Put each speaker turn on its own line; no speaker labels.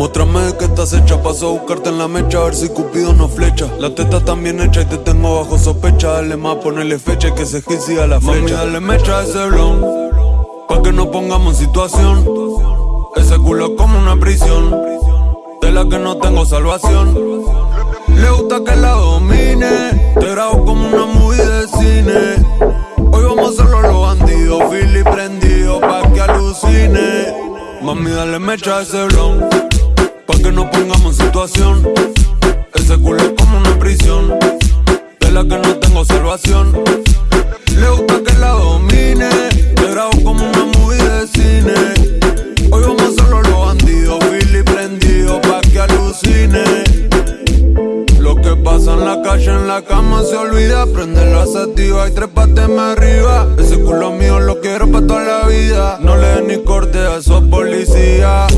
Muéstrame qué estás hecha, paso a buscarte en la mecha, a ver si Cupido no flecha. La teta está bien hecha y te tengo bajo sospecha. Dale más, ponele fecha y que se hit la flecha. Mami, dale mecha a ese blon, pa' que nos pongamos en situación. Ese culo es como una prisión, de la que no tengo salvación. Le gusta que la domine, te grabo como una movie de cine. Hoy vamos a hacerlo los bandidos, Philly prendido pa' que alucine. Mami, dale mecha a ese blon, que nos pongamos en situación. Ese culo es como una prisión, de la que no tengo salvación. Le gusta que la domine, te grabo como una movie de cine. Hoy vamos hacerlo los bandidos, Philly prendido pa' que alucine. Lo que pasa en la calle, en la cama se olvida. Prende la sativa y trépateme arriba. Ese culo mío lo quiero pa' toda la vida. No le des ni corte a esos policías.